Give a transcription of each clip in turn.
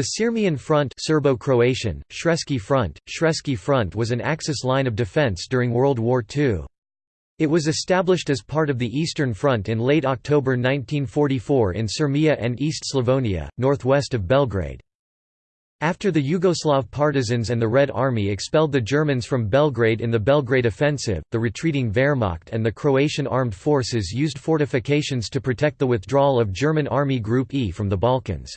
The Sirmian Front Serbo-Croatian, Sremski Front, Sremski Front was an Axis line of defense during World War II. It was established as part of the Eastern Front in late October 1944 in Sirmia and East Slavonia, northwest of Belgrade. After the Yugoslav partisans and the Red Army expelled the Germans from Belgrade in the Belgrade Offensive, the retreating Wehrmacht and the Croatian armed forces used fortifications to protect the withdrawal of German Army Group E from the Balkans.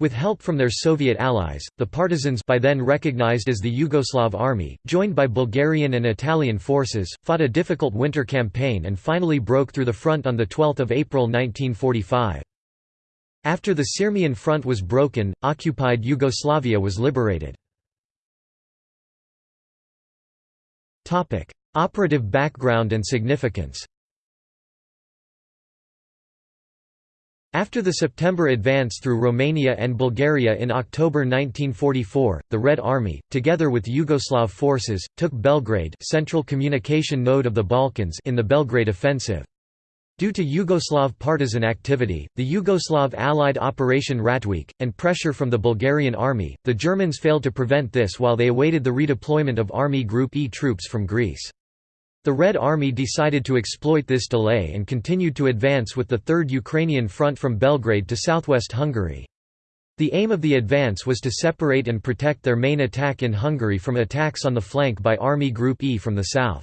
With help from their Soviet allies, the partisans by then recognized as the Yugoslav Army, joined by Bulgarian and Italian forces, fought a difficult winter campaign and finally broke through the front on 12 April 1945. After the Sirmian front was broken, occupied Yugoslavia was liberated. Operative background and significance After the September advance through Romania and Bulgaria in October 1944, the Red Army, together with Yugoslav forces, took Belgrade central communication node of the Balkans in the Belgrade offensive. Due to Yugoslav partisan activity, the Yugoslav allied Operation Ratweek, and pressure from the Bulgarian army, the Germans failed to prevent this while they awaited the redeployment of Army Group E troops from Greece. The Red Army decided to exploit this delay and continued to advance with the Third Ukrainian Front from Belgrade to southwest Hungary. The aim of the advance was to separate and protect their main attack in Hungary from attacks on the flank by Army Group E from the south.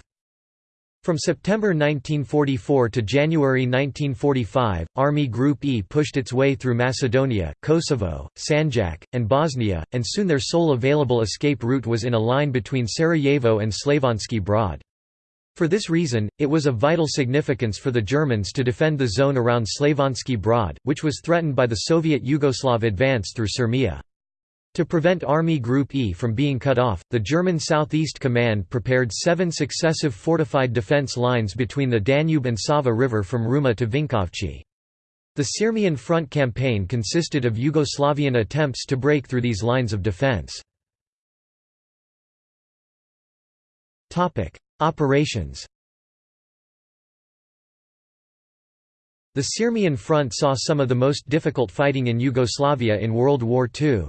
From September 1944 to January 1945, Army Group E pushed its way through Macedonia, Kosovo, Sanjak, and Bosnia, and soon their sole available escape route was in a line between Sarajevo and Slavonski Brod. For this reason, it was of vital significance for the Germans to defend the zone around Slavonski Brod, which was threatened by the Soviet Yugoslav advance through Sirmia. To prevent Army Group E from being cut off, the German Southeast Command prepared seven successive fortified defense lines between the Danube and Sava River from Ruma to Vinkovci. The Sirmian Front campaign consisted of Yugoslavian attempts to break through these lines of defense. Operations The Sirmian Front saw some of the most difficult fighting in Yugoslavia in World War II.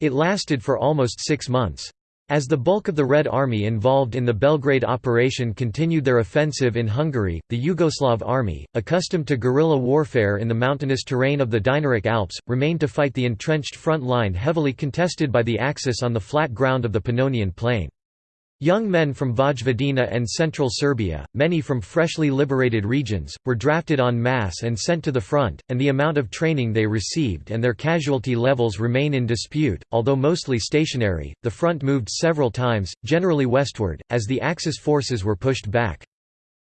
It lasted for almost six months. As the bulk of the Red Army involved in the Belgrade operation continued their offensive in Hungary, the Yugoslav army, accustomed to guerrilla warfare in the mountainous terrain of the Dinaric Alps, remained to fight the entrenched front line heavily contested by the Axis on the flat ground of the Pannonian Plain. Young men from Vojvodina and central Serbia, many from freshly liberated regions, were drafted en masse and sent to the front, and the amount of training they received and their casualty levels remain in dispute. Although mostly stationary, the front moved several times, generally westward, as the Axis forces were pushed back.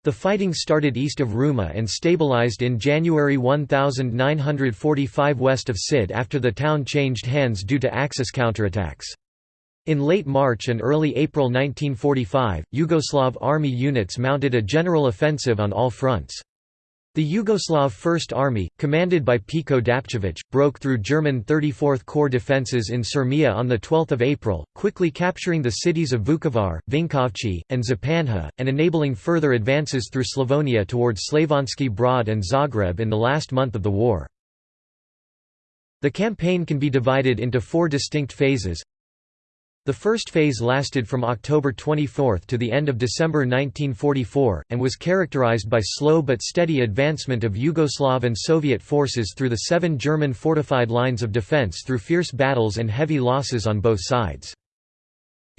The fighting started east of Ruma and stabilized in January 1945 west of Sid after the town changed hands due to Axis counterattacks. In late March and early April 1945, Yugoslav army units mounted a general offensive on all fronts. The Yugoslav First Army, commanded by Peko Dapčević, broke through German 34th Corps defences in Sirmia on 12 April, quickly capturing the cities of Vukovar, Vinkovci, and Županja, and enabling further advances through Slavonia towards Slavonski Brod and Zagreb in the last month of the war. The campaign can be divided into four distinct phases the first phase lasted from October 24 to the end of December 1944, and was characterized by slow but steady advancement of Yugoslav and Soviet forces through the seven German fortified lines of defense through fierce battles and heavy losses on both sides.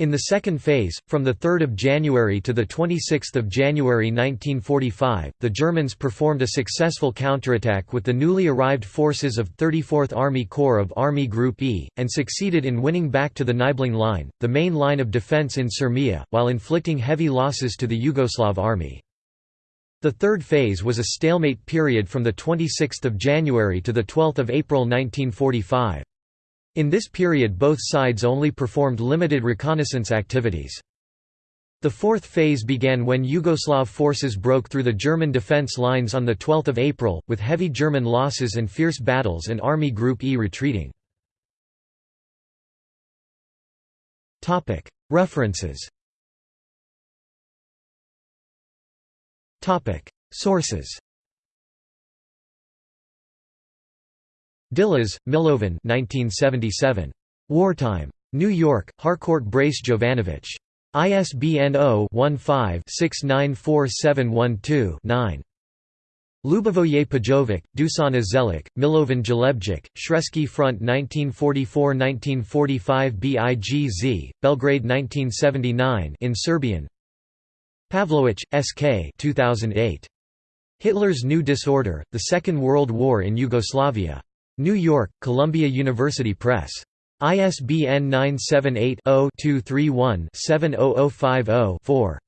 In the second phase, from 3 January to 26 January 1945, the Germans performed a successful counterattack with the newly arrived forces of 34th Army Corps of Army Group E, and succeeded in winning back to the Nibelung Line, the main line of defense in Sirmia, while inflicting heavy losses to the Yugoslav army. The third phase was a stalemate period from 26 January to 12 April 1945. In this period both sides only performed limited reconnaissance activities. The fourth phase began when Yugoslav forces broke through the German defence lines on 12 April, with heavy German losses and fierce battles and Army Group E retreating. References Sources Djilas, Milovan 1977. Wartime. New York, Harcourt Brace Jovanovich. ISBN 0-15-694712-9. Ljubivoje Pajovic, Dusan Zelik, Milovan Dželebdžić, Sremski Front 1944–1945 BIGZ, Belgrade 1979 in Serbian Pavlowitch, S.K. 2008. Hitler's New Disorder, The Second World War in Yugoslavia. New York, Columbia University Press. ISBN 978 0 231 70050 4.